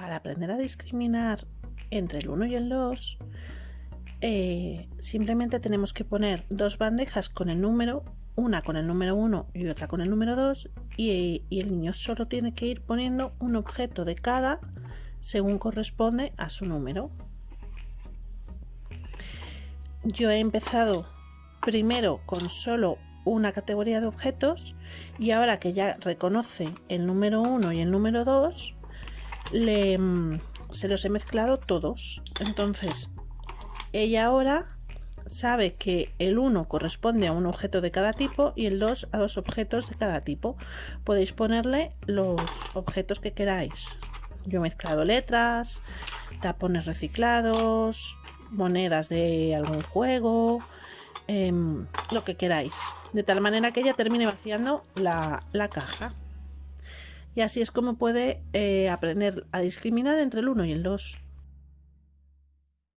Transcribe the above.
para aprender a discriminar entre el 1 y el 2, eh, simplemente tenemos que poner dos bandejas con el número, una con el número 1 y otra con el número 2, y, y el niño solo tiene que ir poniendo un objeto de cada según corresponde a su número. Yo he empezado primero con solo una categoría de objetos y ahora que ya reconoce el número 1 y el número 2, mm, se los he mezclado todos. Entonces, ella ahora sabe que el 1 corresponde a un objeto de cada tipo y el 2 a dos objetos de cada tipo. Podéis ponerle los objetos que queráis. Yo he mezclado letras, tapones reciclados, monedas de algún juego, em, lo que queráis. De tal manera que ella termine vaciando la caja. Y así es como puede eh, aprender a discriminar entre el 1 y el 2.